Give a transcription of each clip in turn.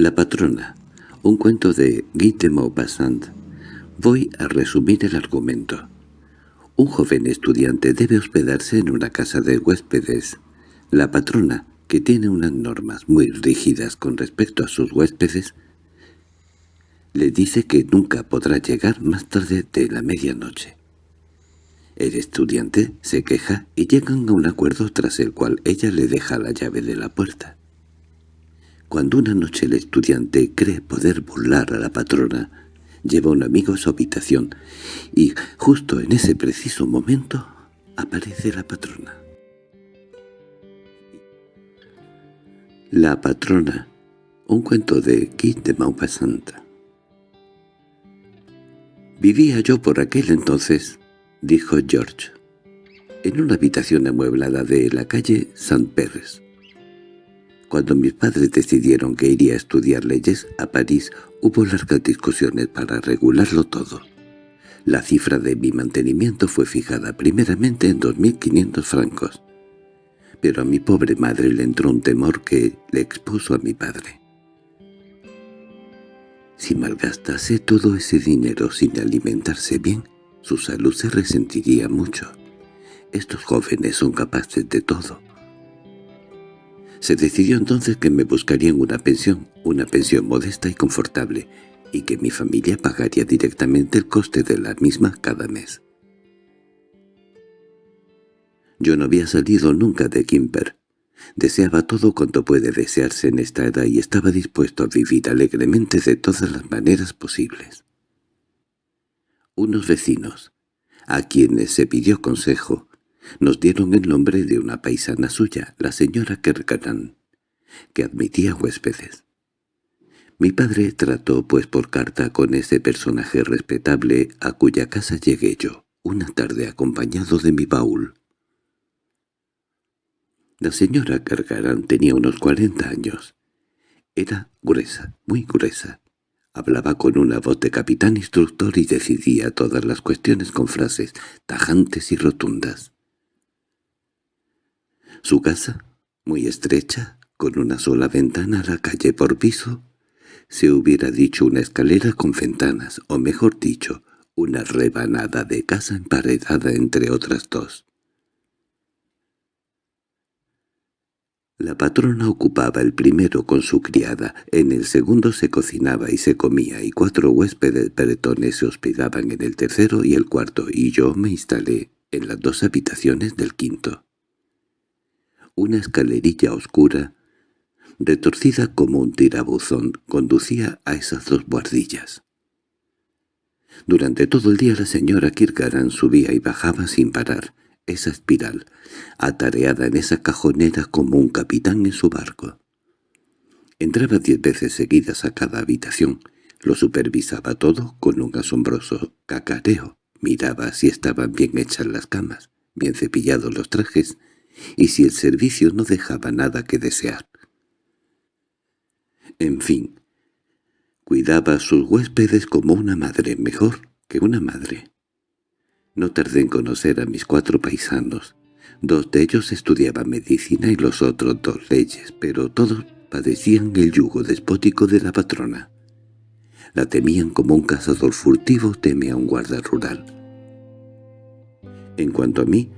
La patrona. Un cuento de Guy de Maupassant. Voy a resumir el argumento. Un joven estudiante debe hospedarse en una casa de huéspedes. La patrona, que tiene unas normas muy rígidas con respecto a sus huéspedes, le dice que nunca podrá llegar más tarde de la medianoche. El estudiante se queja y llegan a un acuerdo tras el cual ella le deja la llave de la puerta. Cuando una noche el estudiante cree poder burlar a la patrona, lleva un amigo a su habitación y justo en ese preciso momento aparece la patrona. La patrona, un cuento de Guy de Maupassant. Vivía yo por aquel entonces, dijo George, en una habitación amueblada de la calle Saint Pérez. Cuando mis padres decidieron que iría a estudiar leyes a París, hubo largas discusiones para regularlo todo. La cifra de mi mantenimiento fue fijada primeramente en 2.500 francos, pero a mi pobre madre le entró un temor que le expuso a mi padre. Si malgastase todo ese dinero sin alimentarse bien, su salud se resentiría mucho. Estos jóvenes son capaces de todo. Se decidió entonces que me buscarían una pensión, una pensión modesta y confortable, y que mi familia pagaría directamente el coste de la misma cada mes. Yo no había salido nunca de Kimper. Deseaba todo cuanto puede desearse en esta edad y estaba dispuesto a vivir alegremente de todas las maneras posibles. Unos vecinos, a quienes se pidió consejo, nos dieron el nombre de una paisana suya, la señora Kerkaran, que admitía huéspedes. Mi padre trató pues por carta con ese personaje respetable a cuya casa llegué yo, una tarde acompañado de mi baúl. La señora Kerkaran tenía unos cuarenta años. Era gruesa, muy gruesa. Hablaba con una voz de capitán instructor y decidía todas las cuestiones con frases tajantes y rotundas. Su casa, muy estrecha, con una sola ventana a la calle por piso, se hubiera dicho una escalera con ventanas, o mejor dicho, una rebanada de casa emparedada entre otras dos. La patrona ocupaba el primero con su criada, en el segundo se cocinaba y se comía, y cuatro huéspedes bretones se hospedaban en el tercero y el cuarto, y yo me instalé en las dos habitaciones del quinto. Una escalerilla oscura, retorcida como un tirabuzón, conducía a esas dos buhardillas. Durante todo el día la señora Kirgaran subía y bajaba sin parar, esa espiral, atareada en esa cajonera como un capitán en su barco. Entraba diez veces seguidas a cada habitación, lo supervisaba todo con un asombroso cacareo, miraba si estaban bien hechas las camas, bien cepillados los trajes, y si el servicio no dejaba nada que desear. En fin, cuidaba a sus huéspedes como una madre, mejor que una madre. No tardé en conocer a mis cuatro paisanos. Dos de ellos estudiaban medicina y los otros dos leyes, pero todos padecían el yugo despótico de la patrona. La temían como un cazador furtivo teme a un guarda rural. En cuanto a mí,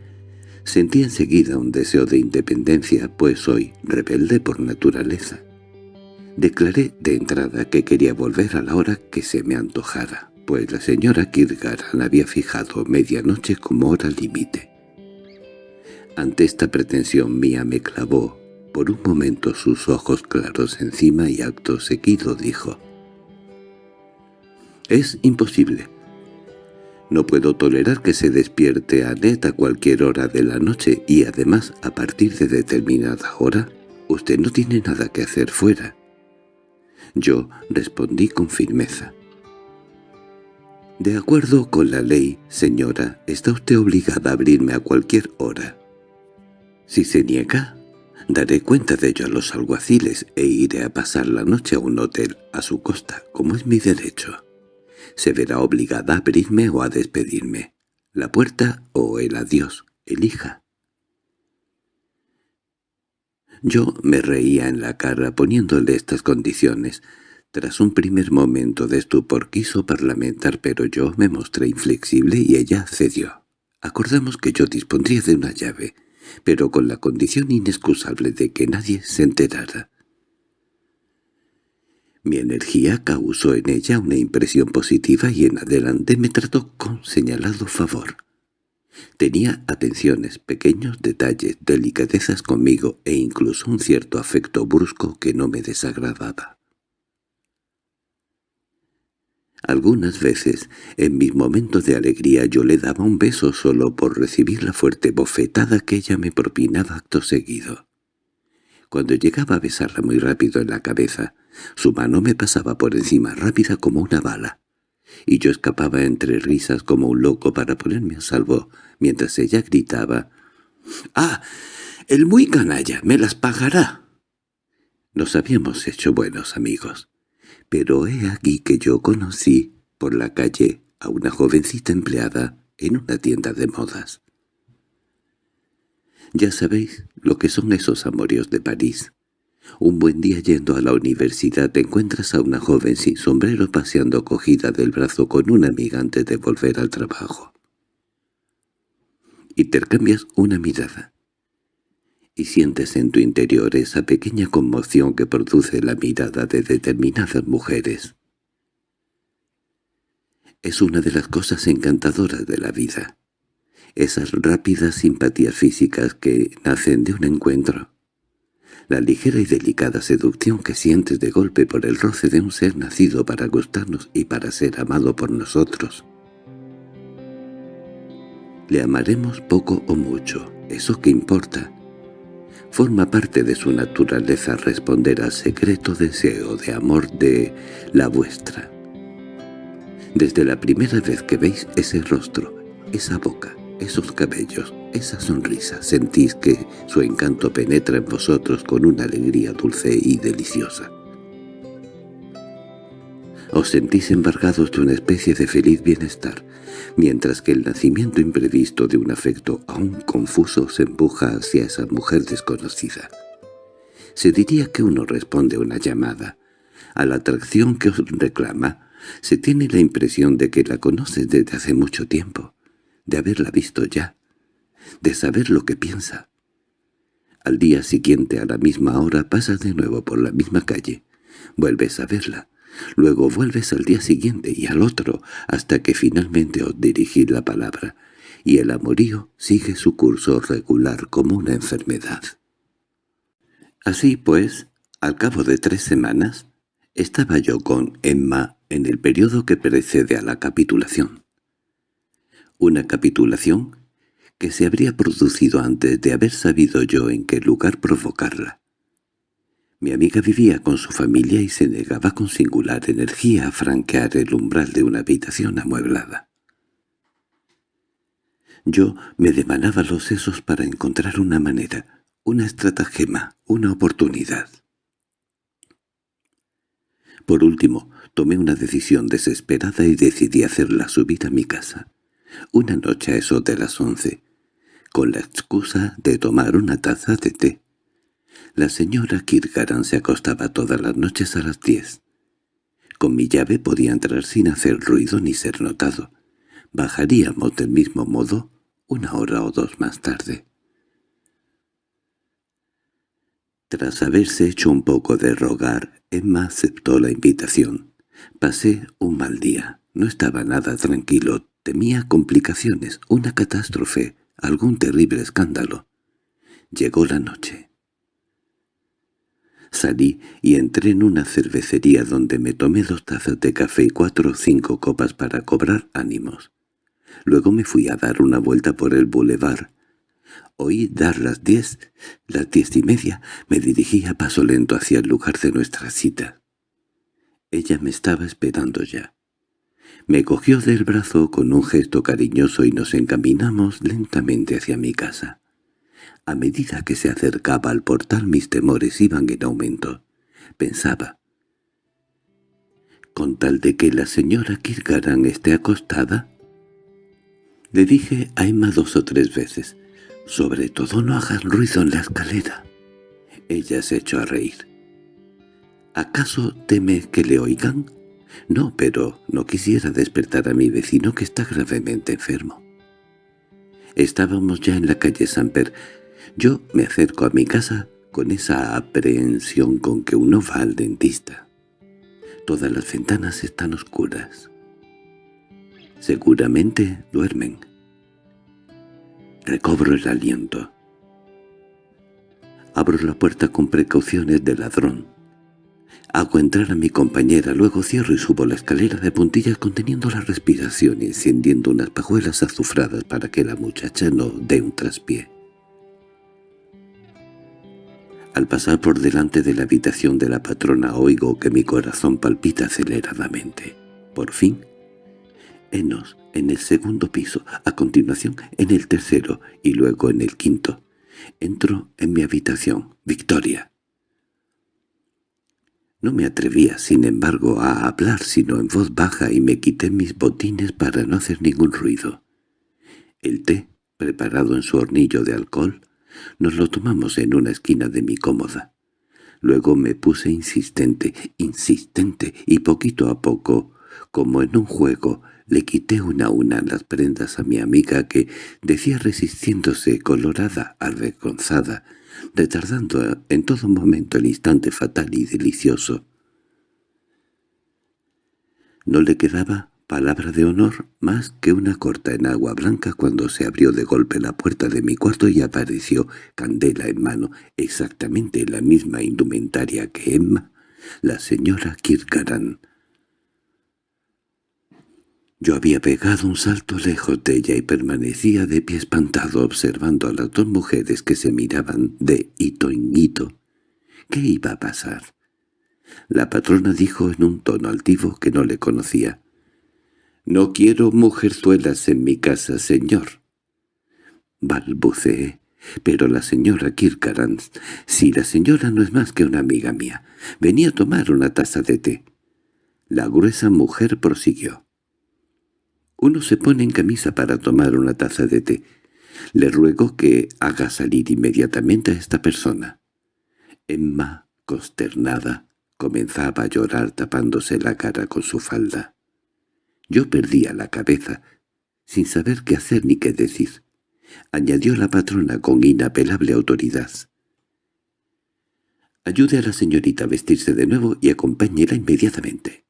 Sentí enseguida un deseo de independencia, pues soy rebelde por naturaleza. Declaré de entrada que quería volver a la hora que se me antojara, pues la señora Kirgaran había fijado medianoche como hora límite. Ante esta pretensión mía me clavó por un momento sus ojos claros encima y acto seguido dijo «Es imposible. No puedo tolerar que se despierte a Ned a cualquier hora de la noche y además a partir de determinada hora usted no tiene nada que hacer fuera. Yo respondí con firmeza. De acuerdo con la ley, señora, está usted obligada a abrirme a cualquier hora. Si se niega, daré cuenta de ello a los alguaciles e iré a pasar la noche a un hotel a su costa, como es mi derecho se verá obligada a abrirme o a despedirme. La puerta o el adiós, elija. Yo me reía en la cara poniéndole estas condiciones. Tras un primer momento de estupor quiso parlamentar, pero yo me mostré inflexible y ella cedió. Acordamos que yo dispondría de una llave, pero con la condición inexcusable de que nadie se enterara. Mi energía causó en ella una impresión positiva y en adelante me trató con señalado favor. Tenía atenciones, pequeños detalles, delicadezas conmigo e incluso un cierto afecto brusco que no me desagradaba. Algunas veces, en mis momentos de alegría, yo le daba un beso solo por recibir la fuerte bofetada que ella me propinaba acto seguido. Cuando llegaba a besarla muy rápido en la cabeza, su mano me pasaba por encima rápida como una bala, y yo escapaba entre risas como un loco para ponerme a salvo, mientras ella gritaba, «¡Ah! ¡El muy canalla! ¡Me las pagará!» Nos habíamos hecho buenos amigos pero he aquí que yo conocí por la calle a una jovencita empleada en una tienda de modas. Ya sabéis lo que son esos amorios de París. Un buen día yendo a la universidad te encuentras a una joven sin sombrero paseando cogida del brazo con una amiga antes de volver al trabajo. Intercambias una mirada y sientes en tu interior esa pequeña conmoción que produce la mirada de determinadas mujeres. Es una de las cosas encantadoras de la vida, esas rápidas simpatías físicas que nacen de un encuentro, la ligera y delicada seducción que sientes de golpe por el roce de un ser nacido para gustarnos y para ser amado por nosotros. Le amaremos poco o mucho, eso que importa, Forma parte de su naturaleza responder al secreto deseo de amor de la vuestra. Desde la primera vez que veis ese rostro, esa boca, esos cabellos, esa sonrisa, sentís que su encanto penetra en vosotros con una alegría dulce y deliciosa. Os sentís embargados de una especie de feliz bienestar, mientras que el nacimiento imprevisto de un afecto aún confuso se empuja hacia esa mujer desconocida. Se diría que uno responde a una llamada. A la atracción que os reclama, se tiene la impresión de que la conoces desde hace mucho tiempo, de haberla visto ya, de saber lo que piensa. Al día siguiente a la misma hora pasas de nuevo por la misma calle, vuelves a verla, Luego vuelves al día siguiente y al otro, hasta que finalmente os dirigís la palabra, y el amorío sigue su curso regular como una enfermedad. Así pues, al cabo de tres semanas, estaba yo con Emma en el periodo que precede a la capitulación. Una capitulación que se habría producido antes de haber sabido yo en qué lugar provocarla. Mi amiga vivía con su familia y se negaba con singular energía a franquear el umbral de una habitación amueblada. Yo me demanaba los sesos para encontrar una manera, una estratagema, una oportunidad. Por último, tomé una decisión desesperada y decidí hacerla subir a mi casa. Una noche a eso de las once, con la excusa de tomar una taza de té. La señora Kirgaran se acostaba todas las noches a las diez. Con mi llave podía entrar sin hacer ruido ni ser notado. Bajaríamos del mismo modo una hora o dos más tarde. Tras haberse hecho un poco de rogar, Emma aceptó la invitación. Pasé un mal día. No estaba nada tranquilo. Temía complicaciones, una catástrofe, algún terrible escándalo. Llegó la noche. Salí y entré en una cervecería donde me tomé dos tazas de café y cuatro o cinco copas para cobrar ánimos. Luego me fui a dar una vuelta por el bulevar. Oí dar las diez, las diez y media. Me dirigí a paso lento hacia el lugar de nuestra cita. Ella me estaba esperando ya. Me cogió del brazo con un gesto cariñoso y nos encaminamos lentamente hacia mi casa. A medida que se acercaba al portal mis temores iban en aumento. Pensaba, «¿Con tal de que la señora Kirgaran esté acostada?» Le dije a Emma dos o tres veces, «Sobre todo no hagan ruido en la escalera». Ella se echó a reír. —¿Acaso teme que le oigan? No, pero no quisiera despertar a mi vecino que está gravemente enfermo. Estábamos ya en la calle Samper. Yo me acerco a mi casa con esa aprehensión con que uno va al dentista. Todas las ventanas están oscuras. Seguramente duermen. Recobro el aliento. Abro la puerta con precauciones de ladrón. Hago entrar a mi compañera, luego cierro y subo la escalera de puntillas conteniendo la respiración y encendiendo unas pajuelas azufradas para que la muchacha no dé un traspié. Al pasar por delante de la habitación de la patrona oigo que mi corazón palpita aceleradamente. Por fin, Enos en el segundo piso, a continuación en el tercero y luego en el quinto. Entro en mi habitación. Victoria. No me atrevía, sin embargo, a hablar sino en voz baja y me quité mis botines para no hacer ningún ruido. El té, preparado en su hornillo de alcohol, nos lo tomamos en una esquina de mi cómoda. Luego me puse insistente, insistente, y poquito a poco, como en un juego, le quité una a una las prendas a mi amiga que decía resistiéndose colorada, avergonzada, retardando en todo momento el instante fatal y delicioso. No le quedaba palabra de honor más que una corta en agua blanca cuando se abrió de golpe la puerta de mi cuarto y apareció, candela en mano, exactamente la misma indumentaria que Emma, la señora Kirkaran. Yo había pegado un salto lejos de ella y permanecía de pie espantado observando a las dos mujeres que se miraban de hito en hito. ¿Qué iba a pasar? La patrona dijo en un tono altivo que no le conocía. «No quiero mujerzuelas en mi casa, señor». Balbuceé. Pero la señora Kirkaran, si la señora no es más que una amiga mía, venía a tomar una taza de té. La gruesa mujer prosiguió. Uno se pone en camisa para tomar una taza de té. Le ruego que haga salir inmediatamente a esta persona. Emma, consternada, comenzaba a llorar tapándose la cara con su falda. Yo perdía la cabeza, sin saber qué hacer ni qué decir. Añadió la patrona con inapelable autoridad. Ayude a la señorita a vestirse de nuevo y acompáñela inmediatamente.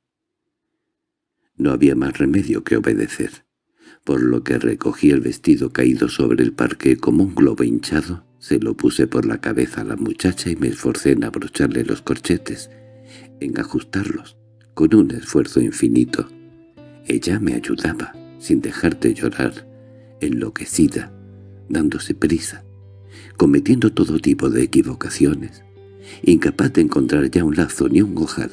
No había más remedio que obedecer, por lo que recogí el vestido caído sobre el parque como un globo hinchado, se lo puse por la cabeza a la muchacha y me esforcé en abrocharle los corchetes, en ajustarlos, con un esfuerzo infinito. Ella me ayudaba, sin dejar de llorar, enloquecida, dándose prisa, cometiendo todo tipo de equivocaciones, incapaz de encontrar ya un lazo ni un ojal,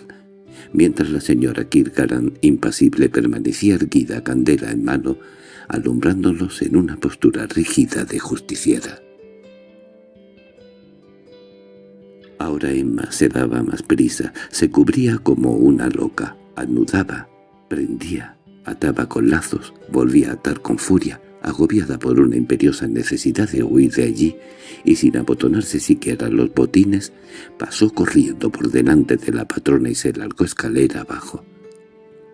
mientras la señora Kirkaran, impasible, permanecía erguida, candela en mano, alumbrándolos en una postura rígida de justiciera. Ahora Emma se daba más prisa, se cubría como una loca, anudaba, prendía, ataba con lazos, volvía a atar con furia, agobiada por una imperiosa necesidad de huir de allí, y sin abotonarse siquiera los botines, pasó corriendo por delante de la patrona y se largó escalera abajo.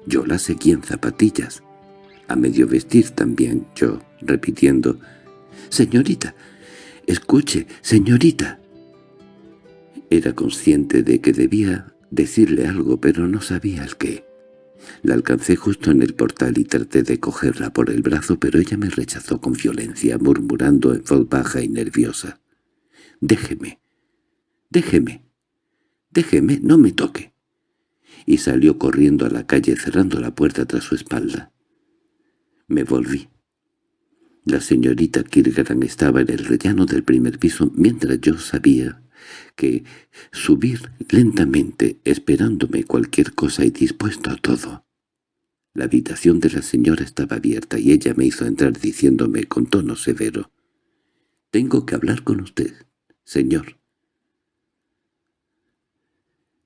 Yo la seguí en zapatillas, a medio vestir también yo, repitiendo, «Señorita, escuche, señorita». Era consciente de que debía decirle algo, pero no sabía el qué. La alcancé justo en el portal y traté de cogerla por el brazo, pero ella me rechazó con violencia, murmurando en voz baja y nerviosa. «Déjeme, déjeme, déjeme, no me toque». Y salió corriendo a la calle cerrando la puerta tras su espalda. Me volví. La señorita Kirgaran estaba en el rellano del primer piso mientras yo sabía que subir lentamente esperándome cualquier cosa y dispuesto a todo. La habitación de la señora estaba abierta y ella me hizo entrar diciéndome con tono severo, «Tengo que hablar con usted, señor».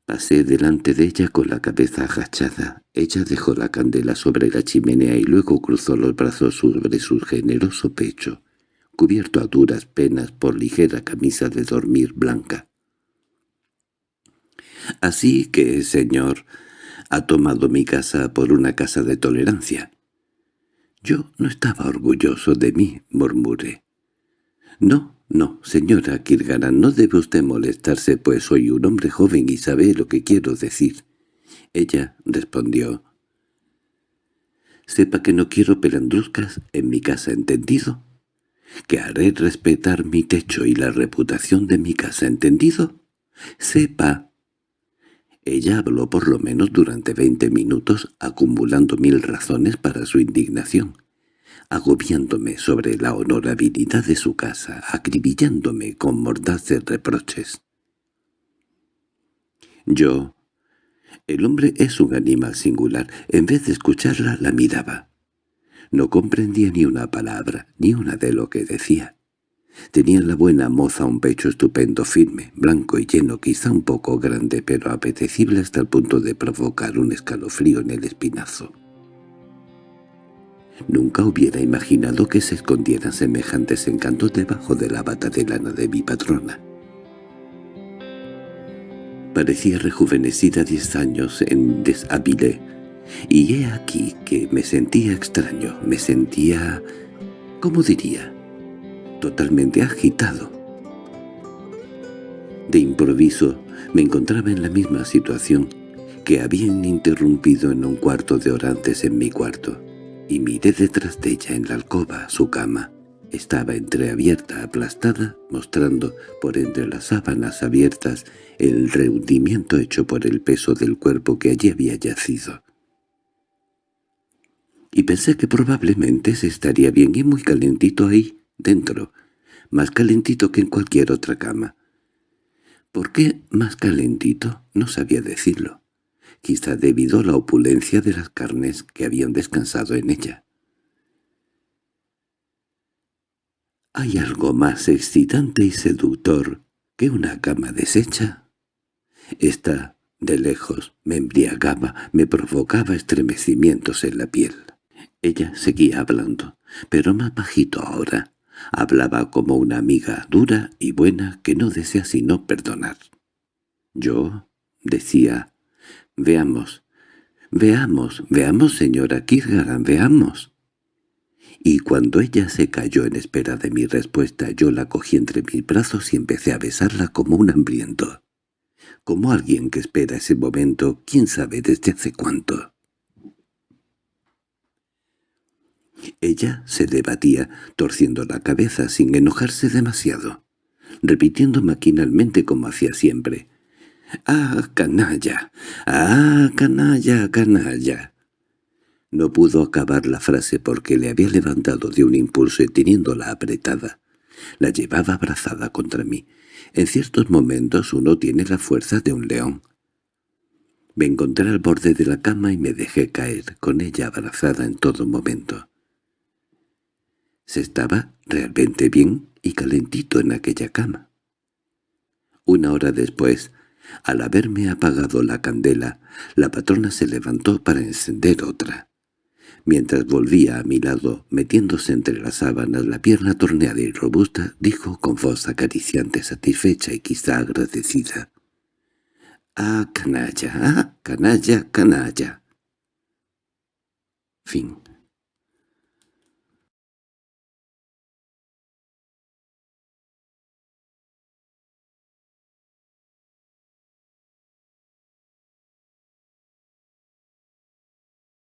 Pasé delante de ella con la cabeza agachada. Ella dejó la candela sobre la chimenea y luego cruzó los brazos sobre su generoso pecho, cubierto a duras penas por ligera camisa de dormir blanca. Así que, señor, ha tomado mi casa por una casa de tolerancia. Yo no estaba orgulloso de mí, murmuré. No, no, señora Kirgaran, no debe usted molestarse, pues soy un hombre joven y sabe lo que quiero decir. Ella respondió. Sepa que no quiero pelandruscas en mi casa, ¿entendido? Que haré respetar mi techo y la reputación de mi casa, ¿entendido? Sepa. Ella habló por lo menos durante veinte minutos, acumulando mil razones para su indignación agobiándome sobre la honorabilidad de su casa, acribillándome con mordaces reproches. Yo... El hombre es un animal singular. En vez de escucharla, la miraba. No comprendía ni una palabra, ni una de lo que decía. Tenía la buena moza un pecho estupendo, firme, blanco y lleno, quizá un poco grande, pero apetecible hasta el punto de provocar un escalofrío en el espinazo. Nunca hubiera imaginado que se escondieran semejantes encantos debajo de la bata de lana de mi patrona. Parecía rejuvenecida diez años en Desabilé, y he aquí que me sentía extraño, me sentía, ¿cómo diría?, totalmente agitado. De improviso me encontraba en la misma situación que habían interrumpido en un cuarto de hora antes en mi cuarto y miré detrás de ella en la alcoba su cama. Estaba entreabierta, aplastada, mostrando por entre las sábanas abiertas el rehundimiento hecho por el peso del cuerpo que allí había yacido. Y pensé que probablemente se estaría bien y muy calentito ahí, dentro, más calentito que en cualquier otra cama. ¿Por qué más calentito? No sabía decirlo quizá debido a la opulencia de las carnes que habían descansado en ella. ¿Hay algo más excitante y seductor que una cama deshecha? Esta, de lejos, me embriagaba, me provocaba estremecimientos en la piel. Ella seguía hablando, pero más bajito ahora. Hablaba como una amiga dura y buena que no desea sino perdonar. Yo, decía, Veamos, veamos, veamos, señora Kirgaran, veamos. Y cuando ella se cayó en espera de mi respuesta, yo la cogí entre mis brazos y empecé a besarla como un hambriento. Como alguien que espera ese momento, quién sabe desde hace cuánto. Ella se debatía, torciendo la cabeza sin enojarse demasiado, repitiendo maquinalmente como hacía siempre. —¡Ah, canalla! ¡Ah, canalla, canalla! No pudo acabar la frase porque le había levantado de un impulso y teniéndola apretada. La llevaba abrazada contra mí. En ciertos momentos uno tiene la fuerza de un león. Me encontré al borde de la cama y me dejé caer, con ella abrazada en todo momento. Se estaba realmente bien y calentito en aquella cama. Una hora después al haberme apagado la candela, la patrona se levantó para encender otra. Mientras volvía a mi lado, metiéndose entre las sábanas la pierna torneada y robusta, dijo con voz acariciante, satisfecha y quizá agradecida. «¡Ah, canalla! ¡Ah, canalla, canalla!» Fin